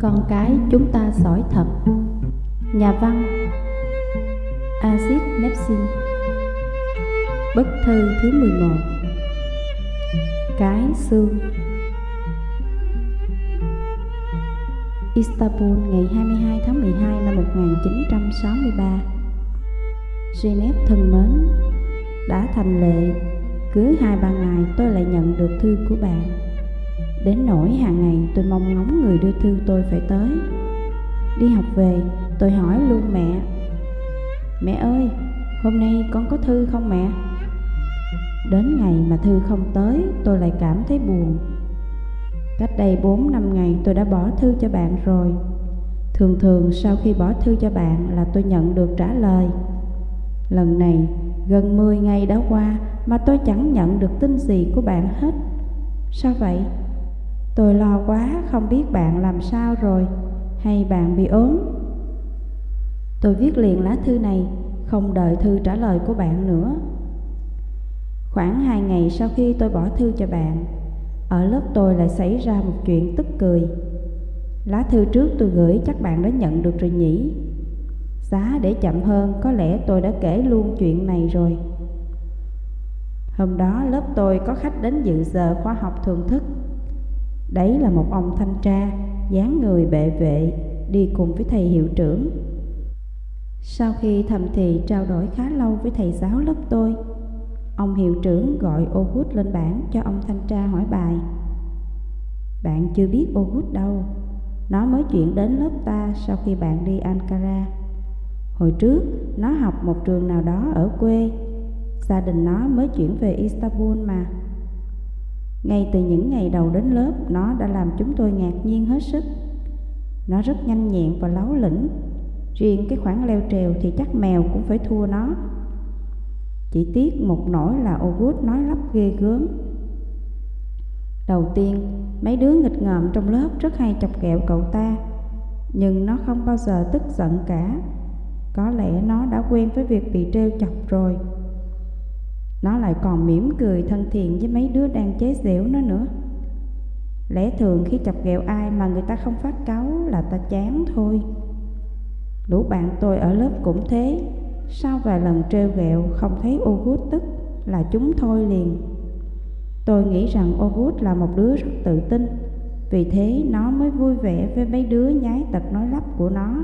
Con cái chúng ta giỏi thật. Nhà văn Aziz Nepsin. Bức thư thứ 11 Cái xương. Istanbul, ngày 22 tháng 12 năm 1963 Geneva thân mến, Đã thành lệ, Cứ hai ba ngày tôi lại nhận được thư của bạn. Đến nỗi hàng ngày tôi mong ngóng người đưa thư tôi phải tới. Đi học về, tôi hỏi luôn mẹ Mẹ ơi, hôm nay con có thư không mẹ? Đến ngày mà thư không tới, tôi lại cảm thấy buồn. Cách đây 4 năm ngày tôi đã bỏ thư cho bạn rồi. Thường thường sau khi bỏ thư cho bạn là tôi nhận được trả lời. Lần này, gần 10 ngày đã qua mà tôi chẳng nhận được tin gì của bạn hết. Sao vậy? Tôi lo quá, không biết bạn làm sao rồi. Hay bạn bị ốm? Tôi viết liền lá thư này, Không đợi thư trả lời của bạn nữa. Khoảng hai ngày sau khi tôi bỏ thư cho bạn, Ở lớp tôi lại xảy ra một chuyện tức cười. Lá thư trước tôi gửi chắc bạn đã nhận được rồi nhỉ? Giá để chậm hơn, có lẽ tôi đã kể luôn chuyện này rồi. Hôm đó lớp tôi có khách đến dự giờ khoa học thường thức. Đấy là một ông thanh tra, dáng người bệ vệ, đi cùng với thầy hiệu trưởng. Sau khi thầm thì trao đổi khá lâu với thầy giáo lớp tôi, ông hiệu trưởng gọi Ogut lên bảng cho ông thanh tra hỏi bài. Bạn chưa biết Ogut đâu, nó mới chuyển đến lớp ta sau khi bạn đi Ankara. Hồi trước, nó học một trường nào đó ở quê, gia đình nó mới chuyển về Istanbul mà. Ngay từ những ngày đầu đến lớp, nó đã làm chúng tôi ngạc nhiên hết sức. Nó rất nhanh nhẹn và láo lĩnh. Riêng cái khoảng leo trèo thì chắc mèo cũng phải thua nó. Chỉ tiếc một nỗi là August nói lắp ghê gớm. Đầu tiên, mấy đứa nghịch ngợm trong lớp rất hay chọc kẹo cậu ta. Nhưng nó không bao giờ tức giận cả. Có lẽ nó đã quen với việc bị trêu chọc rồi. Nó lại còn mỉm cười thân thiện với mấy đứa đang chế giễu nó nữa. Lẽ thường khi chọc ghẹo ai mà người ta không phát cáu là ta chán thôi. Lũ bạn tôi ở lớp cũng thế. Sau vài lần trêu ghẹo, không thấy August tức là chúng thôi liền. Tôi nghĩ rằng August là một đứa rất tự tin. Vì thế nó mới vui vẻ với mấy đứa nhái tật nói lắp của nó.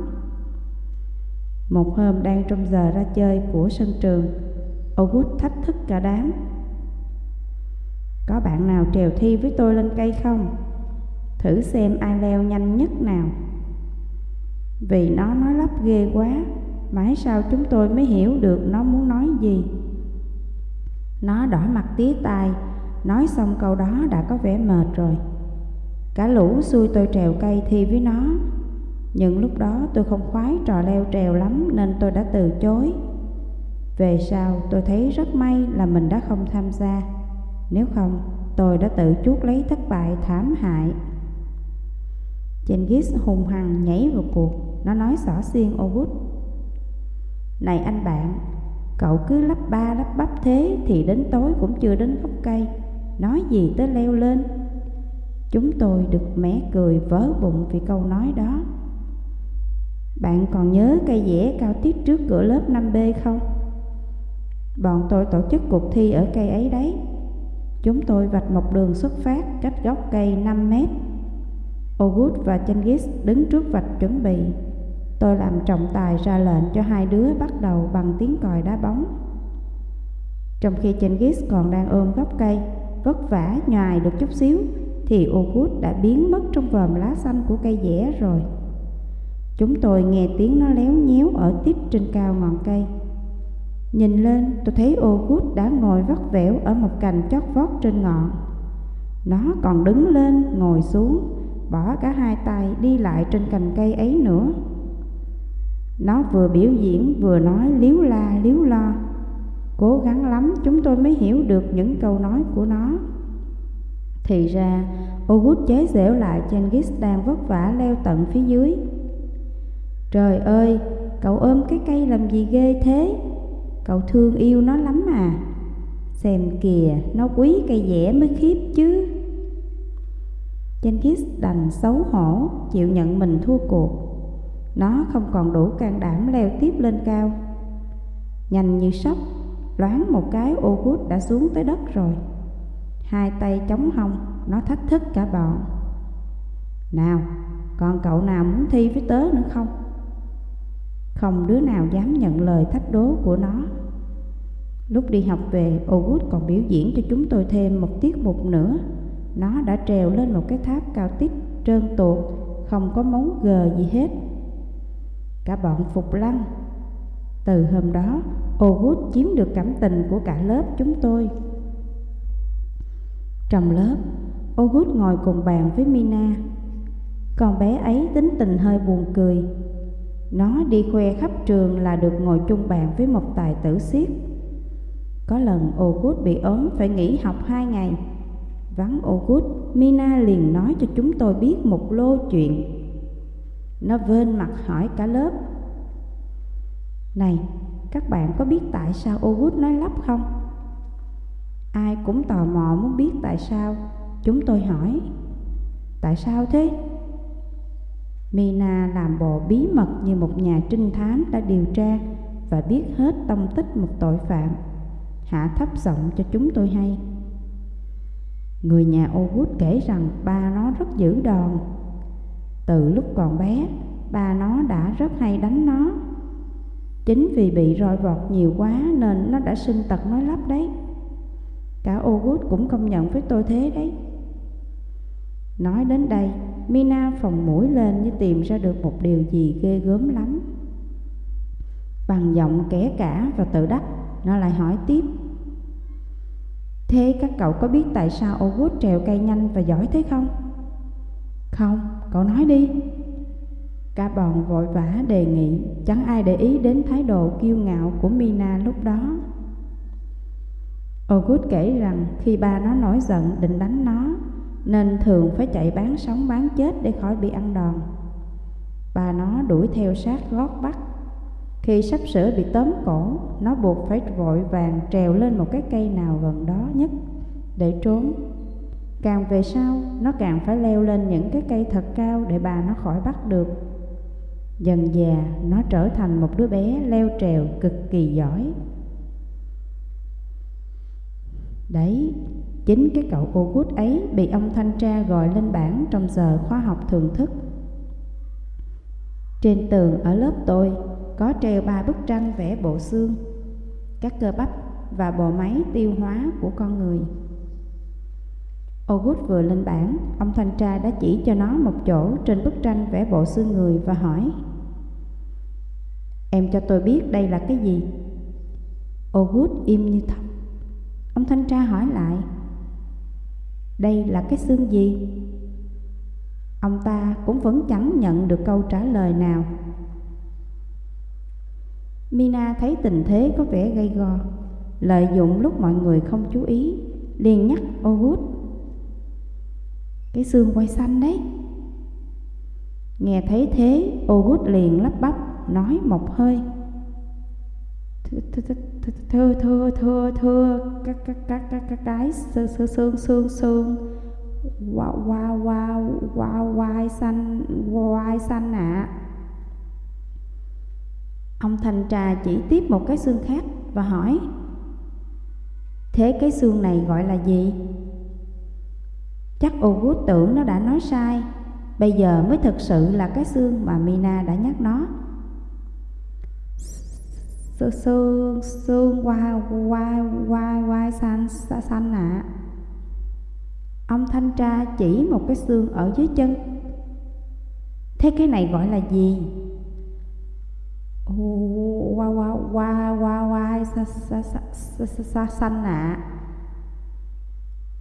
Một hôm đang trong giờ ra chơi của sân trường August thách thức cả đám. Có bạn nào trèo thi với tôi lên cây không? Thử xem ai leo nhanh nhất nào. Vì nó nói lắp ghê quá, Mãi sau chúng tôi mới hiểu được nó muốn nói gì. Nó đỏ mặt tía tai, Nói xong câu đó đã có vẻ mệt rồi. Cả lũ xui tôi trèo cây thi với nó. Nhưng lúc đó tôi không khoái trò leo trèo lắm Nên tôi đã từ chối về sau, tôi thấy rất may là mình đã không tham gia. Nếu không, tôi đã tự chuốc lấy thất bại thảm hại. Genghis hùng hằng nhảy vào cuộc, Nó nói xỏ xiên August Này anh bạn, Cậu cứ lắp ba lắp bắp thế Thì đến tối cũng chưa đến gốc cây. Nói gì tới leo lên? Chúng tôi được mé cười vớ bụng vì câu nói đó. Bạn còn nhớ cây dẻ cao tiết trước cửa lớp 5B không? Bọn tôi tổ chức cuộc thi ở cây ấy đấy. Chúng tôi vạch một đường xuất phát cách gốc cây 5 mét. Ogut và Chengis đứng trước vạch chuẩn bị. Tôi làm trọng tài ra lệnh cho hai đứa bắt đầu bằng tiếng còi đá bóng. Trong khi Chengis còn đang ôm gốc cây, Vất vả nhòi được chút xíu, Thì Ogut đã biến mất trong vòm lá xanh của cây dẻ rồi. Chúng tôi nghe tiếng nó léo nhéo ở tít trên cao ngọn cây. Nhìn lên tôi thấy August đã ngồi vắt vẻo ở một cành chót vót trên ngọn. Nó còn đứng lên ngồi xuống Bỏ cả hai tay đi lại trên cành cây ấy nữa. Nó vừa biểu diễn vừa nói liếu la liếu lo. Cố gắng lắm chúng tôi mới hiểu được những câu nói của nó. Thì ra Ogut chế giễu lại Genghis đang vất vả leo tận phía dưới. Trời ơi, cậu ôm cái cây làm gì ghê thế? Cậu thương yêu nó lắm à Xem kìa Nó quý cây dẻ mới khiếp chứ Jenkins đành xấu hổ chịu nhận mình thua cuộc. Nó không còn đủ can đảm leo tiếp lên cao. Nhanh như sóc, loáng một cái ô August đã xuống tới đất rồi. Hai tay chống hông, nó thách thức cả bọn. Nào, còn cậu nào muốn thi với tớ nữa không? Không đứa nào dám nhận lời thách đố của nó. Lúc đi học về, August còn biểu diễn cho chúng tôi thêm một tiết mục nữa. Nó đã trèo lên một cái tháp cao tít trơn tuột, không có móng gờ gì hết. Cả bọn phục lăng. Từ hôm đó, August chiếm được cảm tình của cả lớp chúng tôi. Trong lớp, August ngồi cùng bàn với Mina. Con bé ấy tính tình hơi buồn cười. Nó đi khoe khắp trường là được ngồi chung bàn với một tài tử siết. Có lần Ogut bị ốm phải nghỉ học hai ngày. Vắng Ogut, Mina liền nói cho chúng tôi biết một lô chuyện. Nó vên mặt hỏi cả lớp. Này, các bạn có biết tại sao Ogut nói lắp không? Ai cũng tò mò muốn biết tại sao. Chúng tôi hỏi. Tại sao thế? Mina làm bộ bí mật như một nhà trinh thám đã điều tra và biết hết tông tích một tội phạm. Hạ thấp giọng cho chúng tôi hay. Người nhà August kể rằng ba nó rất dữ đòn. Từ lúc còn bé, ba nó đã rất hay đánh nó. Chính vì bị roi vọt nhiều quá nên nó đã sinh tật nói lắp đấy. Cả August cũng công nhận với tôi thế đấy. Nói đến đây, Mina phòng mũi lên như tìm ra được một điều gì ghê gớm lắm. Bằng giọng kẻ cả và tự đắc, nó lại hỏi tiếp. Thế các cậu có biết tại sao Owood trèo cây nhanh và giỏi thế không? Không, cậu nói đi. Cả bọn vội vã đề nghị, chẳng ai để ý đến thái độ kiêu ngạo của Mina lúc đó. August kể rằng khi ba nó nổi giận định đánh nó, nên thường phải chạy bán sống bán chết để khỏi bị ăn đòn. Bà nó đuổi theo sát gót bắt. Khi sắp sửa bị tóm cổ, nó buộc phải vội vàng trèo lên một cái cây nào gần đó nhất để trốn. Càng về sau, nó càng phải leo lên những cái cây thật cao để bà nó khỏi bắt được. Dần già, nó trở thành một đứa bé leo trèo cực kỳ giỏi. Đấy, chính cái cậu Ogut ấy bị ông thanh tra gọi lên bảng trong giờ khoa học thường thức. Trên tường ở lớp tôi có treo ba bức tranh vẽ bộ xương, các cơ bắp và bộ máy tiêu hóa của con người. Ogut vừa lên bảng, ông thanh tra đã chỉ cho nó một chỗ trên bức tranh vẽ bộ xương người và hỏi Em cho tôi biết đây là cái gì? Ogut im như thật Ông thanh tra hỏi lại đây là cái xương gì? Ông ta cũng vẫn chẳng nhận được câu trả lời nào Mina thấy tình thế có vẻ gây go, Lợi dụng lúc mọi người không chú ý, liền nhắc Ogut. Cái xương quay xanh đấy Nghe thấy thế Ogut liền lắp bắp, nói một hơi thơ thơ thơ thơ các các các các các cái xương xương xương xương wa wa wa wa wow xanh wow xanh ạ ông thanh trà chỉ tiếp một cái xương khác và hỏi, thế cái xương này gọi là gì? Chắc August tưởng nó đã nói sai, bây giờ mới thực sự là cái xương mà Mina đã nhắc nó xương xương xương qua qua qua qua xanh xanh ạ ông thanh tra chỉ một cái xương ở dưới chân. Thế cái này gọi là gì? Qua qua qua qua qua xanh ạ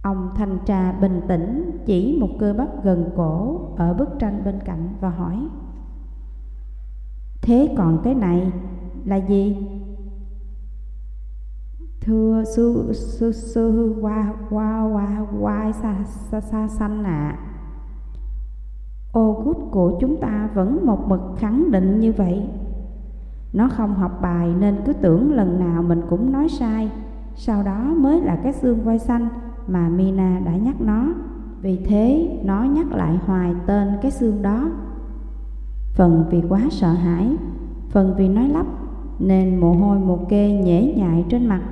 ông thanh tra bình tĩnh, chỉ một cơ bắp gần cổ ở bức tranh bên cạnh và hỏi, thế còn cái này là gì? Thưa sư sư sư qua qua qua qua xa xa xa xanh ạ. À. Ô gút của chúng ta vẫn một mực khẳng định như vậy. Nó không học bài nên cứ tưởng lần nào mình cũng nói sai. Sau đó mới là cái xương voi xanh mà Mina đã nhắc nó Vì thế, nó nhắc lại hoài tên cái xương đó Phần vì quá sợ hãi, Phần vì nói lắp nên mồ hôi mồ kê nhễ nhại trên mặt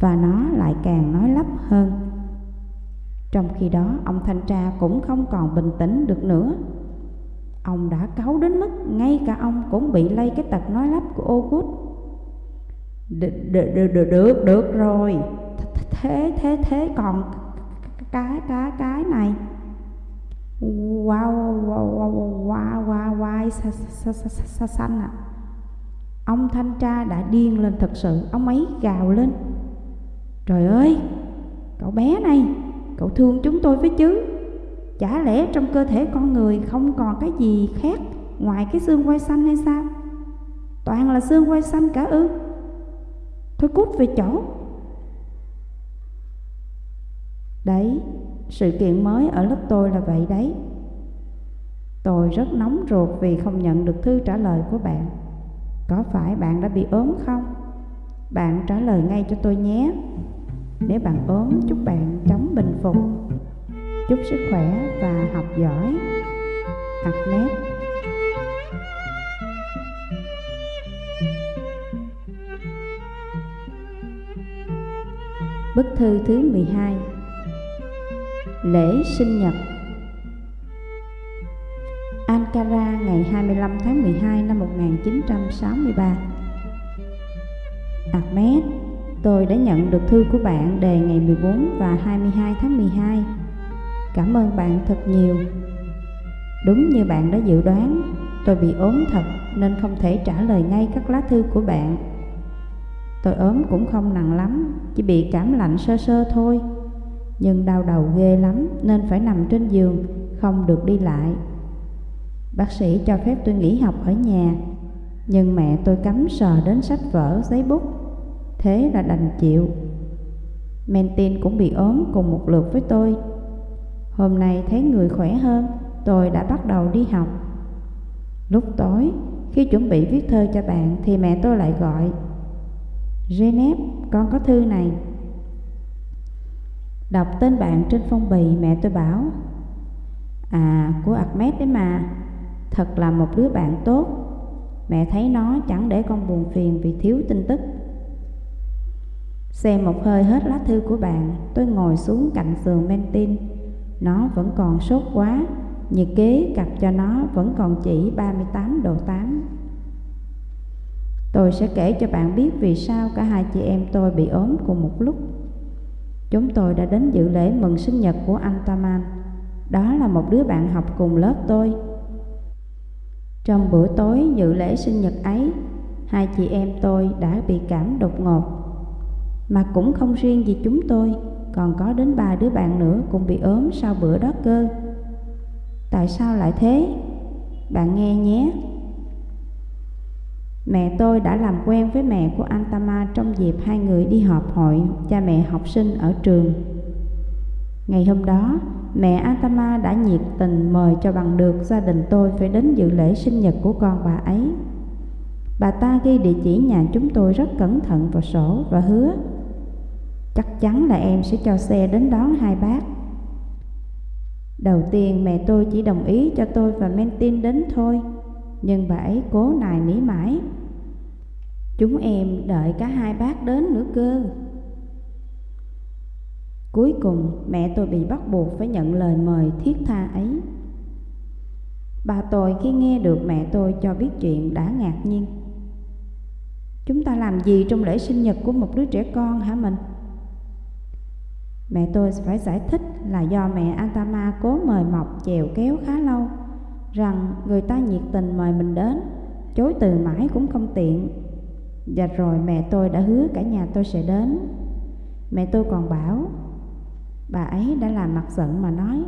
Và nó lại càng nói lắp hơn Trong khi đó ông thanh tra cũng không còn bình tĩnh được nữa Ông đã cáu đến mức ngay cả ông cũng bị lây cái tật nói lắp của Ogut. được, được, được, được, rồi Thế, thế, thế còn cái, cái, cái này Wow, wow, wow, wow, wow, wow, xa, xanh à Ông thanh tra đã điên lên thật sự Ông ấy gào lên. Trời ơi, cậu bé này Cậu thương chúng tôi với chứ. Chả lẽ trong cơ thể con người không còn cái gì khác Ngoài cái xương quai xanh hay sao? Toàn là xương quai xanh cả ư? Thôi cút về chỗ. Đấy, sự kiện mới ở lớp tôi là vậy đấy. Tôi rất nóng ruột vì không nhận được thư trả lời của bạn. Có phải bạn đã bị ốm không? Bạn trả lời ngay cho tôi nhé. Nếu bạn ốm, chúc bạn chóng bình phục. Chúc sức khỏe và học giỏi. Ahmed Bức thư thứ 12 Lễ sinh nhật. Ankara ngày 25 tháng 12 năm 1963 Ahmed, tôi đã nhận được thư của bạn đề ngày 14 và 22 tháng 12 Cảm ơn bạn thật nhiều. Đúng như bạn đã dự đoán Tôi bị ốm thật nên không thể trả lời ngay các lá thư của bạn. Tôi ốm cũng không nặng lắm Chỉ bị cảm lạnh sơ sơ thôi. Nhưng đau đầu ghê lắm Nên phải nằm trên giường Không được đi lại. Bác sĩ cho phép tôi nghỉ học ở nhà. Nhưng mẹ tôi cấm sờ đến sách vở, giấy bút. Thế là đành chịu. Mentin cũng bị ốm cùng một lượt với tôi. Hôm nay thấy người khỏe hơn Tôi đã bắt đầu đi học. Lúc tối Khi chuẩn bị viết thơ cho bạn Thì mẹ tôi lại gọi Genep, con có thư này. Đọc tên bạn trên phong bì mẹ tôi bảo À, của Ahmed đấy mà. Thật là một đứa bạn tốt Mẹ thấy nó chẳng để con buồn phiền vì thiếu tin tức Xem một hơi hết lá thư của bạn, Tôi ngồi xuống cạnh giường Mentin Nó vẫn còn sốt quá, Nhiệt kế cặp cho nó vẫn còn chỉ 38 độ 8 Tôi sẽ kể cho bạn biết vì sao cả hai chị em tôi bị ốm cùng một lúc. Chúng tôi đã đến dự lễ mừng sinh nhật của anh Taman. Đó là một đứa bạn học cùng lớp tôi. Trong bữa tối dự lễ sinh nhật ấy, hai chị em tôi đã bị cảm đột ngột. Mà cũng không riêng gì chúng tôi, còn có đến ba đứa bạn nữa cũng bị ốm sau bữa đó cơ. Tại sao lại thế? Bạn nghe nhé. Mẹ tôi đã làm quen với mẹ của Antama trong dịp hai người đi họp hội cha mẹ học sinh ở trường. Ngày hôm đó, mẹ Atama đã nhiệt tình mời cho bằng được gia đình tôi phải đến dự lễ sinh nhật của con bà ấy. Bà ta ghi địa chỉ nhà chúng tôi rất cẩn thận vào sổ và hứa Chắc chắn là em sẽ cho xe đến đón hai bác. Đầu tiên mẹ tôi chỉ đồng ý cho tôi và Mentin đến thôi nhưng bà ấy cố nài nỉ mãi. Chúng em đợi cả hai bác đến nữa cơ. Cuối cùng mẹ tôi bị bắt buộc phải nhận lời mời thiết tha ấy Bà tôi khi nghe được mẹ tôi cho biết chuyện đã ngạc nhiên Chúng ta làm gì trong lễ sinh nhật của một đứa trẻ con hả mình? Mẹ tôi phải giải thích là do mẹ Antama cố mời mọc chèo kéo khá lâu rằng người ta nhiệt tình mời mình đến, chối từ mãi cũng không tiện. Và rồi mẹ tôi đã hứa cả nhà tôi sẽ đến. Mẹ tôi còn bảo, bà ấy đã làm mặt giận mà nói,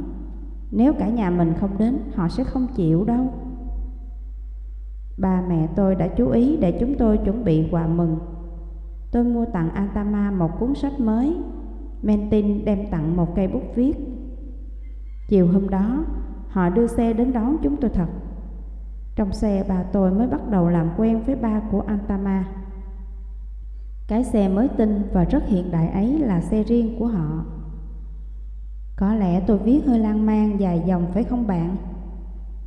nếu cả nhà mình không đến, họ sẽ không chịu đâu. Ba mẹ tôi đã chú ý để chúng tôi chuẩn bị quà mừng. Tôi mua tặng Atama một cuốn sách mới, Mentin đem tặng một cây bút viết. Chiều hôm đó, Họ đưa xe đến đón chúng tôi thật Trong xe bà tôi mới bắt đầu làm quen với ba của Antama Cái xe mới tinh và rất hiện đại ấy là xe riêng của họ có lẽ tôi viết hơi lan man dài dòng phải không bạn?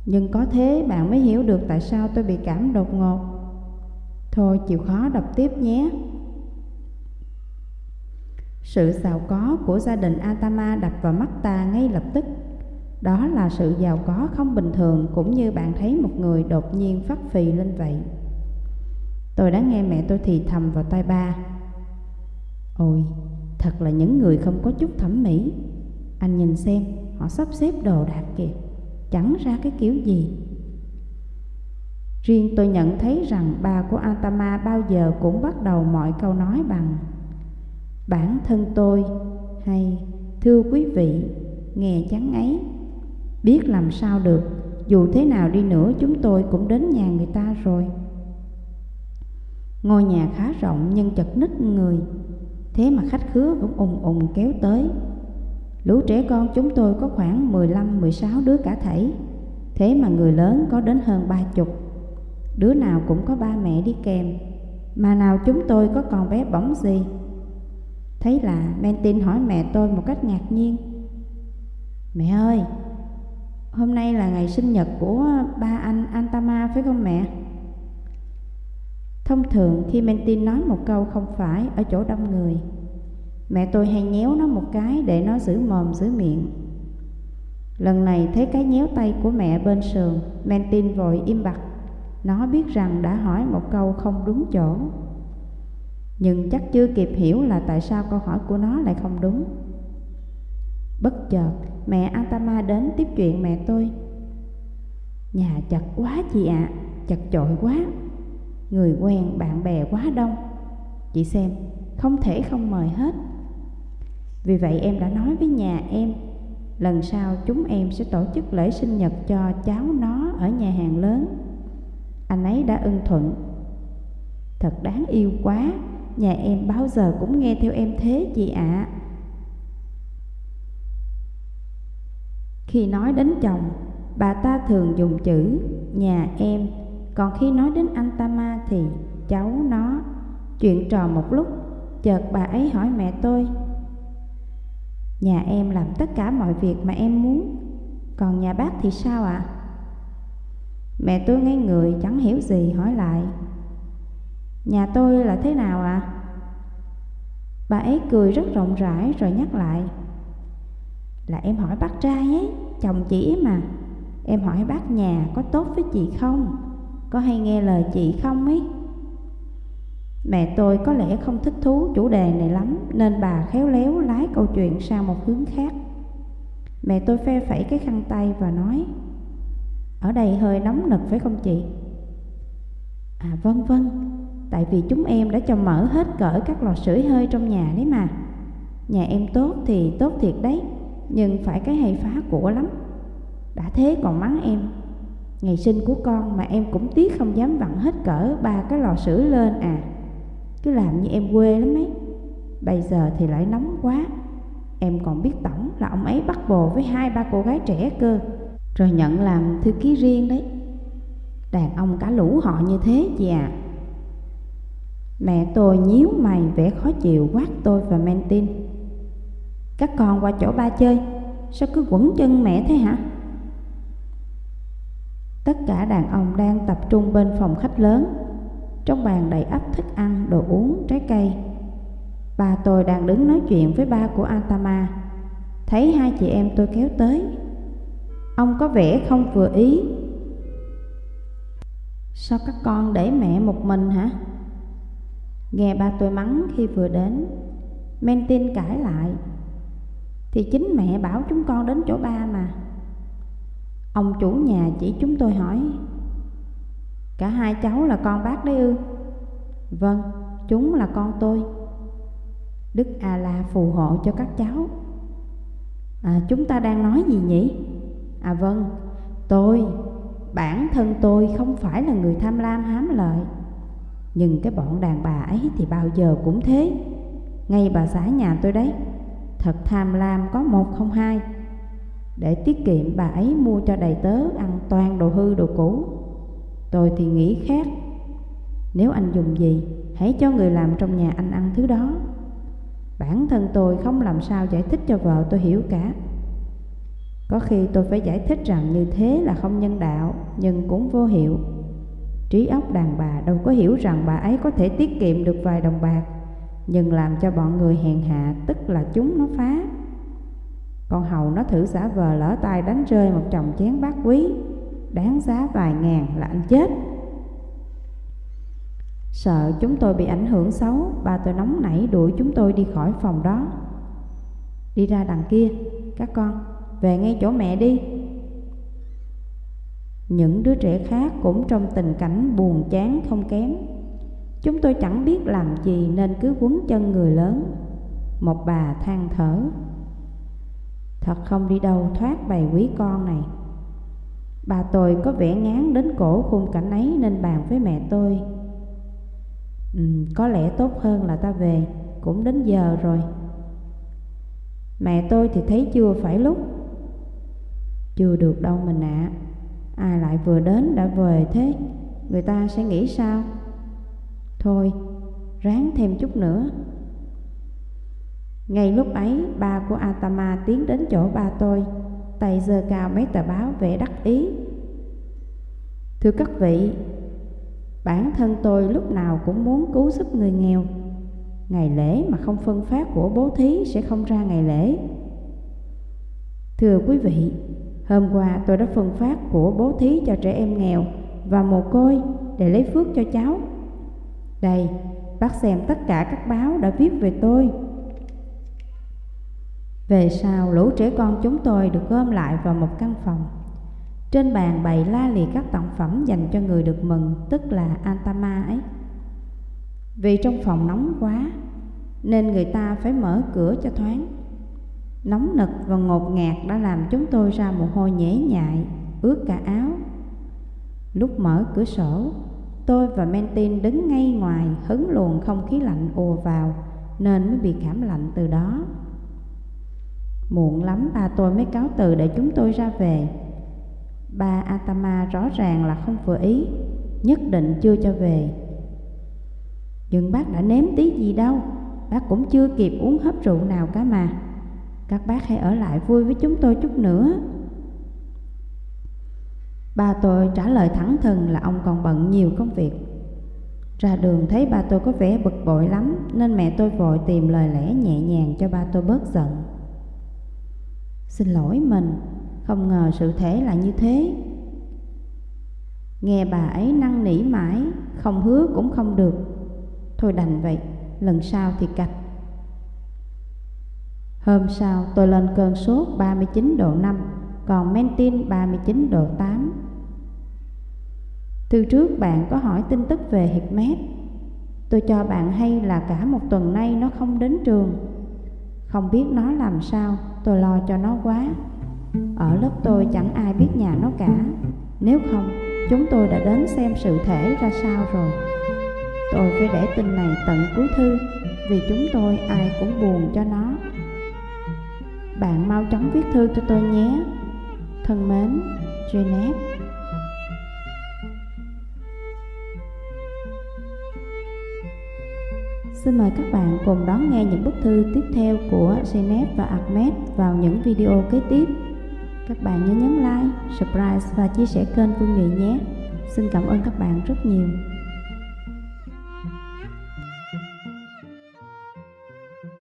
Nhưng có thế bạn mới hiểu được tại sao tôi bị cảm đột ngột. Thôi chịu khó đọc tiếp nhé. Sự giàu có của gia đình Atama đập vào mắt ta ngay lập tức. Đó là sự giàu có không bình thường Cũng như bạn thấy một người đột nhiên phát phì lên vậy. Tôi đã nghe mẹ tôi thì thầm vào tai ba. Ôi, thật là những người không có chút thẩm mỹ. Anh nhìn xem, họ sắp xếp đồ đạc kìa. Chẳng ra cái kiểu gì. Riêng tôi nhận thấy rằng bà của Atama bao giờ cũng bắt đầu mọi câu nói bằng Bản thân tôi hay thưa quý vị nghe chán ấy Biết làm sao được dù thế nào đi nữa chúng tôi cũng đến nhà người ta rồi. Ngôi nhà khá rộng nhưng chật ních người. Thế mà khách khứa vẫn ùng ùng kéo tới. Lũ trẻ con chúng tôi có khoảng 15-16 đứa cả thảy. Thế mà người lớn có đến hơn ba chục. Đứa nào cũng có ba mẹ đi kèm. Mà nào chúng tôi có còn bé bỏng gì? Thấy là Mentin hỏi mẹ tôi một cách ngạc nhiên. Mẹ ơi, Hôm nay là ngày sinh nhật của ba anh Antama, phải không mẹ? Thông thường khi Mentin nói một câu không phải ở chỗ đông người Mẹ tôi hay nhéo nó một cái để nó giữ mồm giữ miệng. Lần này thấy cái nhéo tay của mẹ bên sườn Mentin vội im bặt. Nó biết rằng đã hỏi một câu không đúng chỗ. Nhưng chắc chưa kịp hiểu là tại sao câu hỏi của nó lại không đúng. Bất chợt mẹ Antama đến tiếp chuyện mẹ tôi. Nhà chật quá chị ạ, à, chật chội quá. Người quen bạn bè quá đông. Chị xem, không thể không mời hết. Vì vậy em đã nói với nhà em, Lần sau chúng em sẽ tổ chức lễ sinh nhật cho cháu nó ở nhà hàng lớn. Anh ấy đã ưng thuận. Thật đáng yêu quá, Nhà em bao giờ cũng nghe theo em thế chị ạ. À. Khi nói đến chồng, Bà ta thường dùng chữ nhà em, Còn khi nói đến anh ta ma thì cháu nó. Chuyện trò một lúc, Chợt bà ấy hỏi mẹ tôi Nhà em làm tất cả mọi việc mà em muốn Còn nhà bác thì sao ạ? À? Mẹ tôi ngay người chẳng hiểu gì hỏi lại Nhà tôi là thế nào ạ? À? Bà ấy cười rất rộng rãi rồi nhắc lại Là em hỏi bác trai ấy, chồng chị ấy mà Em hỏi bác nhà có tốt với chị không? Có hay nghe lời chị không ấy? Mẹ tôi có lẽ không thích thú chủ đề này lắm, Nên bà khéo léo lái câu chuyện sang một hướng khác. Mẹ tôi phe phẩy cái khăn tay và nói, Ở đây hơi nóng nực phải không chị? À vâng vâng Tại vì chúng em đã cho mở hết cỡ các lò sưởi hơi trong nhà đấy mà. Nhà em tốt thì tốt thiệt đấy, Nhưng phải cái hay phá của lắm. Đã thế còn mắng em. Ngày sinh của con mà em cũng tiếc không dám vặn hết cỡ ba cái lò sưởi lên à cứ làm như em quê lắm ấy. Bây giờ thì lại nóng quá. Em còn biết tổng là ông ấy bắt bồ với hai ba cô gái trẻ cơ. Rồi nhận làm thư ký riêng đấy. Đàn ông cả lũ họ như thế chị à Mẹ tôi nhíu mày vẻ khó chịu quát tôi và men tin. Các con qua chỗ ba chơi, Sao cứ quẩn chân mẹ thế hả? Tất cả đàn ông đang tập trung bên phòng khách lớn trong bàn đầy ắp thức ăn, đồ uống, trái cây. Bà tôi đang đứng nói chuyện với ba của Antama Thấy hai chị em tôi kéo tới. Ông có vẻ không vừa ý. Sao các con để mẹ một mình hả? Nghe ba tôi mắng khi vừa đến men tin cãi lại. Thì chính mẹ bảo chúng con đến chỗ ba mà. Ông chủ nhà chỉ chúng tôi hỏi Cả hai cháu là con bác đấy ư? Vâng, chúng là con tôi. Đức A-la phù hộ cho các cháu. À, Chúng ta đang nói gì nhỉ? À vâng, tôi, bản thân tôi không phải là người tham lam hám lợi. Nhưng cái bọn đàn bà ấy thì bao giờ cũng thế. Ngay bà xã nhà tôi đấy Thật tham lam có một không hai. Để tiết kiệm bà ấy mua cho đầy tớ ăn toàn đồ hư đồ cũ. Tôi thì nghĩ khác Nếu anh dùng gì Hãy cho người làm trong nhà anh ăn thứ đó Bản thân tôi không làm sao giải thích cho vợ tôi hiểu cả Có khi tôi phải giải thích rằng như thế là không nhân đạo, nhưng cũng vô hiệu. Trí óc đàn bà đâu có hiểu rằng bà ấy có thể tiết kiệm được vài đồng bạc, nhưng làm cho bọn người hèn hạ tức là chúng nó phá. Con hầu nó thử giả vờ lỡ tay đánh rơi một chồng chén bát quý, đáng giá vài ngàn là anh chết. Sợ chúng tôi bị ảnh hưởng xấu, bà tôi nóng nảy đuổi chúng tôi đi khỏi phòng đó. Đi ra đằng kia, các con, về ngay chỗ mẹ đi. Những đứa trẻ khác cũng trong tình cảnh buồn chán không kém. Chúng tôi chẳng biết làm gì nên cứ quấn chân người lớn. Một bà than thở. Thật không đi đâu thoát bầy quý con này. Bà tôi có vẻ ngán đến cổ khung cảnh ấy nên bàn với mẹ tôi. Ừ, có lẽ tốt hơn là ta về, cũng đến giờ rồi. Mẹ tôi thì thấy chưa phải lúc. Chưa được đâu mình ạ. À. Ai lại vừa đến đã về thế, người ta sẽ nghĩ sao? Thôi, ráng thêm chút nữa. Ngay lúc ấy, ba của Atama tiến đến chỗ ba tôi, tay giơ cao mấy tờ báo vẻ đắc ý. Thưa các vị, bản thân tôi lúc nào cũng muốn cứu giúp người nghèo. Ngày lễ mà không phân phát của bố thí sẽ không ra ngày lễ. Thưa quý vị, hôm qua tôi đã phân phát của bố thí cho trẻ em nghèo và mồ côi để lấy phước cho cháu. Đây, bác xem tất cả các báo đã viết về tôi. Về sau, lũ trẻ con chúng tôi được gom lại vào một căn phòng. Trên bàn bày la liệt các tặng phẩm dành cho người được mừng, tức là Antama ấy. Vì trong phòng nóng quá, nên người ta phải mở cửa cho thoáng. Nóng nực và ngột ngạt đã làm chúng tôi ra mồ hôi nhễ nhại, ướt cả áo. Lúc mở cửa sổ, tôi và Mentin đứng ngay ngoài hứng luồng không khí lạnh ùa vào, nên mới bị cảm lạnh từ đó. Muộn lắm, ba tôi mới cáo từ để chúng tôi ra về. Ba Atama rõ ràng là không vừa ý, Nhất định chưa cho về. Nhưng bác đã nếm tí gì đâu, Bác cũng chưa kịp uống hấp rượu nào cả mà. Các bác hãy ở lại vui với chúng tôi chút nữa. Ba tôi trả lời thẳng thừng là ông còn bận nhiều công việc. Ra đường thấy ba tôi có vẻ bực bội lắm, Nên mẹ tôi vội tìm lời lẽ nhẹ nhàng cho ba tôi bớt giận. Xin lỗi mình, không ngờ sự thể là như thế. Nghe bà ấy năn nỉ mãi, không hứa cũng không được. Thôi đành vậy, lần sau thì cạch. Hôm sau tôi lên cơn sốt 39 độ 5, còn mentin 39 độ 8. Từ trước bạn có hỏi tin tức về Hickmet. Tôi cho bạn hay là cả một tuần nay nó không đến trường. Không biết nó làm sao, tôi lo cho nó quá. Ở lớp tôi chẳng ai biết nhà nó cả. Nếu không, chúng tôi đã đến xem sự thể ra sao rồi. Tôi phải để tin này tận cuối thư Vì chúng tôi ai cũng buồn cho nó. Bạn mau chóng viết thư cho tôi nhé. Thân mến, Jeanette. Xin mời các bạn cùng đón nghe những bức thư tiếp theo của Zeynep và Ahmed vào những video kế tiếp. Các bạn nhớ nhấn like, subscribe và chia sẻ kênh Phương Nghị nhé. Xin cảm ơn các bạn rất nhiều.